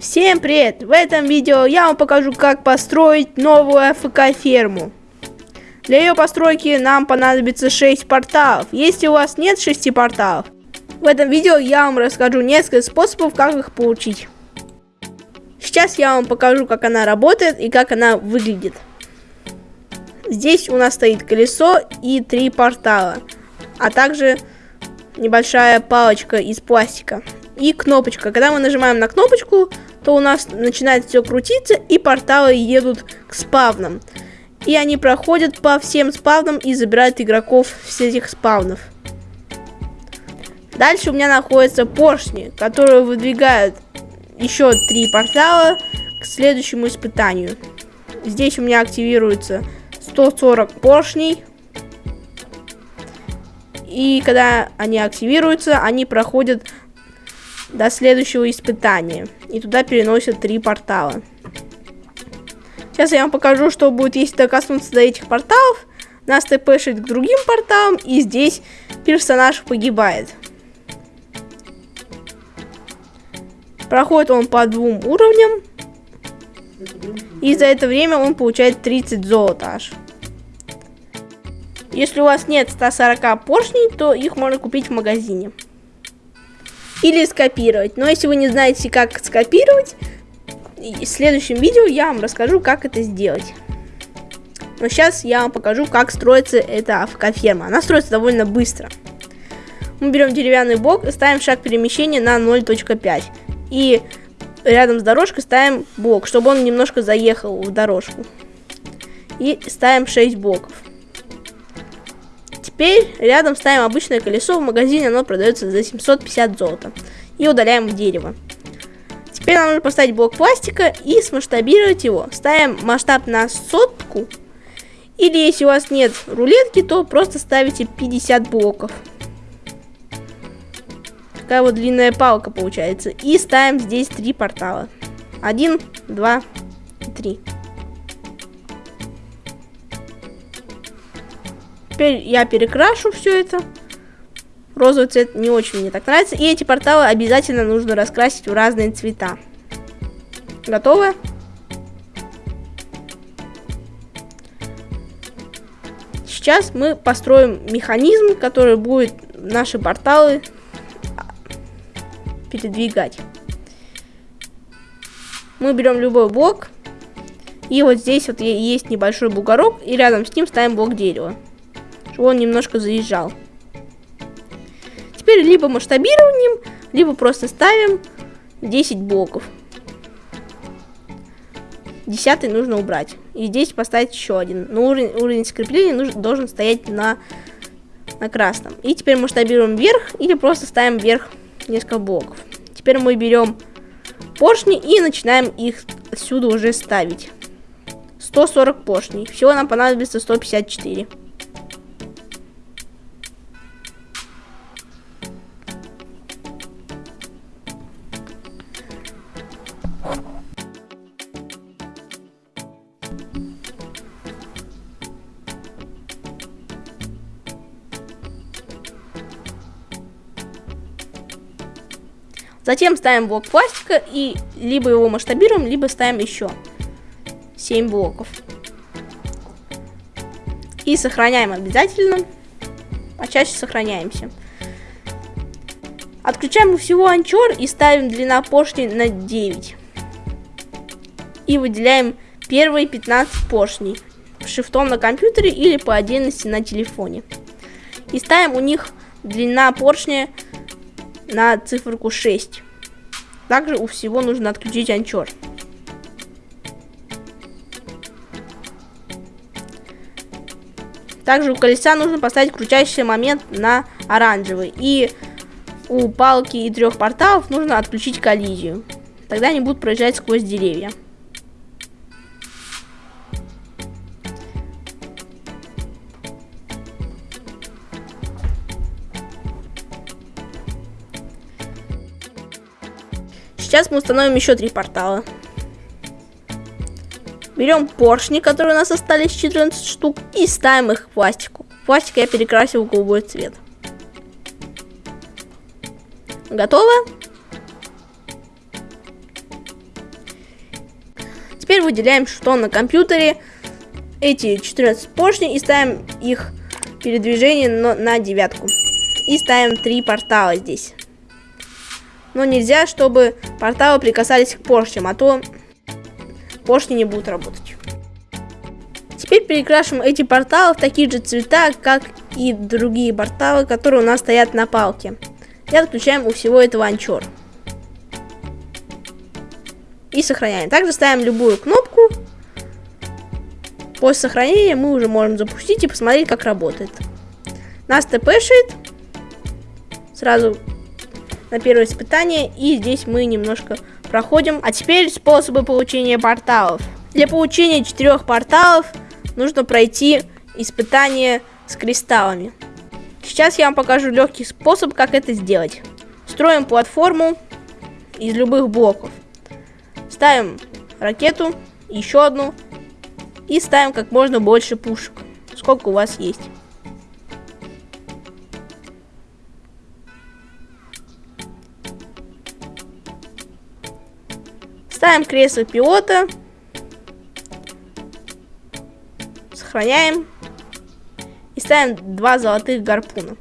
Всем привет! В этом видео я вам покажу, как построить новую АФК-ферму. Для ее постройки нам понадобится 6 порталов. Если у вас нет 6 порталов, в этом видео я вам расскажу несколько способов, как их получить. Сейчас я вам покажу, как она работает и как она выглядит. Здесь у нас стоит колесо и три портала, а также небольшая палочка из пластика и кнопочка. Когда мы нажимаем на кнопочку, то у нас начинает все крутиться, и порталы едут к спавнам. И они проходят по всем спавнам и забирают игроков с этих спавнов. Дальше у меня находятся поршни, которые выдвигают еще три портала к следующему испытанию. Здесь у меня активируется 140 поршней. И когда они активируются, они проходят до следующего испытания. И туда переносят три портала. Сейчас я вам покажу, что будет, если докоснуться до этих порталов. Нас тпшит к другим порталам, и здесь персонаж погибает. Проходит он по двум уровням. И за это время он получает 30 золота аж. Если у вас нет 140 поршней, то их можно купить в магазине или скопировать. Но если вы не знаете, как скопировать, в следующем видео я вам расскажу, как это сделать. Но сейчас я вам покажу, как строится эта АФК-ферма. Она строится довольно быстро. Мы берем деревянный блок ставим шаг перемещения на 0.5. И рядом с дорожкой ставим блок, чтобы он немножко заехал в дорожку. И ставим 6 блоков. Теперь рядом ставим обычное колесо, в магазине оно продается за 750 золота. И удаляем дерево. Теперь нам нужно поставить блок пластика и смасштабировать его. Ставим масштаб на сотку. Или если у вас нет рулетки, то просто ставите 50 блоков. Такая вот длинная палка получается. И ставим здесь три портала. Один, два, три. Теперь я перекрашу все это. Розовый цвет не очень мне так нравится. И эти порталы обязательно нужно раскрасить в разные цвета. Готовы? Сейчас мы построим механизм, который будет наши порталы передвигать. Мы берем любой блок. И вот здесь вот есть небольшой бугорок. И рядом с ним ставим блок дерева он немножко заезжал. Теперь либо масштабируем, либо просто ставим 10 блоков. Десятый нужно убрать. И здесь поставить еще один. Но уровень, уровень скрепления нужен, должен стоять на, на красном. И теперь масштабируем вверх или просто ставим вверх несколько блоков. Теперь мы берем поршни и начинаем их отсюда уже ставить. 140 поршней. Всего нам понадобится 154. Затем ставим блок пластика и либо его масштабируем, либо ставим еще 7 блоков. И сохраняем обязательно. Почаще сохраняемся. Отключаем всего анчор и ставим длина поршней на 9. И выделяем первые 15 поршней шифтом на компьютере или по отдельности на телефоне. И ставим у них длина поршня на циферку 6. Также у всего нужно отключить анчор. Также у колеса нужно поставить крутящий момент на оранжевый. И у палки и трех порталов нужно отключить коллизию. Тогда они будут проезжать сквозь деревья. Сейчас мы установим еще три портала. Берем поршни, которые у нас остались 14 штук, и ставим их в пластику. Пластик я перекрасил в голубой цвет. Готово? Теперь выделяем, что на компьютере эти 14 поршней и ставим их передвижение на, девятку. И ставим три портала здесь. Но нельзя, чтобы порталы прикасались к поршням, а то поршни не будут работать. Теперь перекрашиваем эти порталы в такие же цвета, как и другие порталы, которые у нас стоят на палке. И отключаем у всего этого анчор. И сохраняем. Также ставим любую кнопку. После сохранения мы уже можем запустить и посмотреть, как работает. Нас тпшит. Сразу на первое испытание. И здесь мы немножко проходим. А теперь способы получения порталов. Для получения четырех порталов нужно пройти испытание с кристаллами. Сейчас я вам покажу легкий способ, как это сделать. Строим платформу из любых блоков. Ставим ракету, еще одну. И ставим как можно больше пушек. Сколько у вас есть. Ставим кресло пилота Сохраняем. И ставим два золотых гарпуна.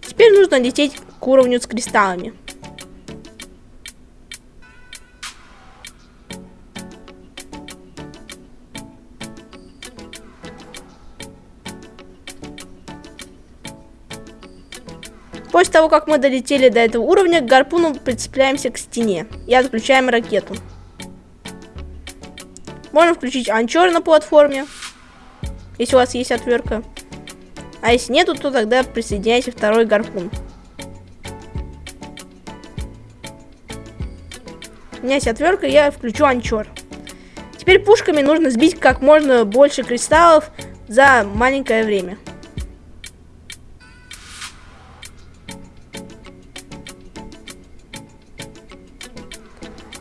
Теперь нужно лететь к уровню с кристаллами. После того, как мы долетели до этого уровня, к гарпуну прицепляемся к стене и отключаем ракету. Можно включить анчор на платформе если у вас есть отвертка. А если нету, то тогда присоединяйте второй гарпун. У меня есть отвертка, я включу анчор. Теперь пушками нужно сбить как можно больше кристаллов за маленькое время.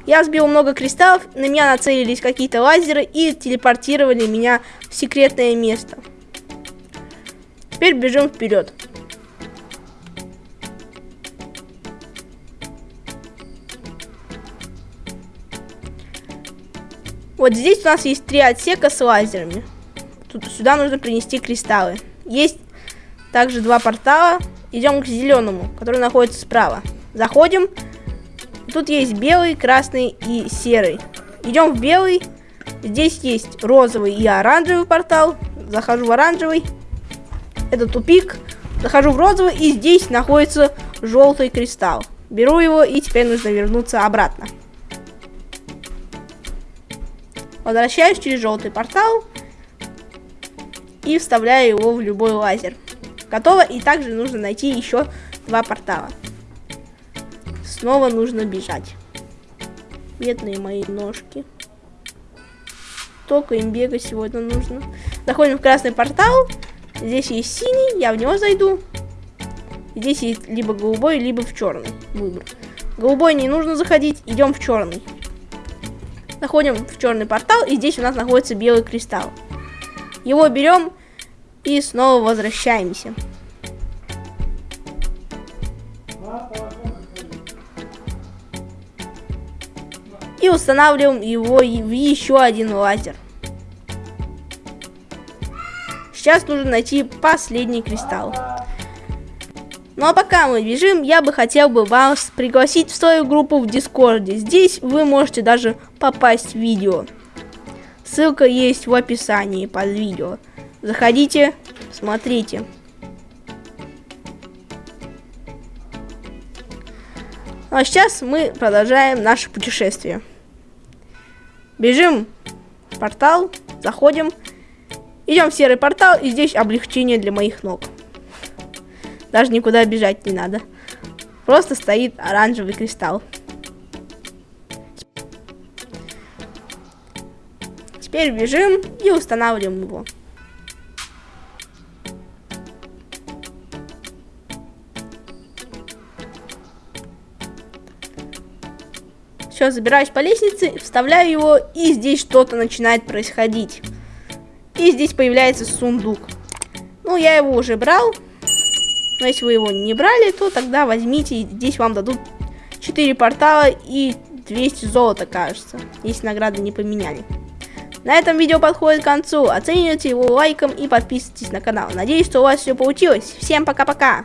Я сбил много кристаллов, на меня нацелились какие-то лазеры и телепортировали меня в секретное место. Теперь бежим вперед. Вот здесь у нас есть три отсека с лазерами. Тут сюда нужно принести кристаллы. Есть также два портала. Идем к зеленому, который находится справа. Заходим. Тут есть белый, красный и серый. Идем в белый. Здесь есть розовый и оранжевый портал. Захожу в оранжевый. Это тупик. Захожу в розовый, и здесь находится желтый кристалл. Беру его, и теперь нужно вернуться обратно. Возвращаюсь через желтый портал и вставляю его в любой лазер. Готово, и также нужно найти еще два портала. Снова нужно бежать. Бедные мои ножки. Только им бегать сегодня нужно. Заходим в красный портал. Здесь есть синий, я в него зайду. Здесь есть либо голубой, либо в черный выбор. Голубой не нужно заходить, идем в черный. Заходим в черный портал, и здесь у нас находится белый кристалл. Его берем и снова возвращаемся. И устанавливаем его в еще один лазер. Сейчас нужно найти последний кристалл. Ну а пока мы бежим, я бы хотел бы вас пригласить в свою группу в Дискорде. Здесь вы можете даже попасть в видео. Ссылка есть в описании под видео. Заходите, смотрите. Ну а сейчас мы продолжаем наше путешествие. Бежим в портал, заходим. Идем в серый портал, и здесь облегчение для моих ног. Даже никуда бежать не надо. Просто стоит оранжевый кристалл. Теперь бежим и устанавливаем его. Все, забираюсь по лестнице, вставляю его, и здесь что-то начинает происходить. И здесь появляется сундук. Ну, я его уже брал. Но если вы его не брали, то тогда возьмите, здесь вам дадут 4 портала и 200 золота, кажется, если награды не поменяли. На этом видео подходит к концу. Оцените его лайком и подписывайтесь на канал. Надеюсь, что у вас все получилось. Всем пока-пока!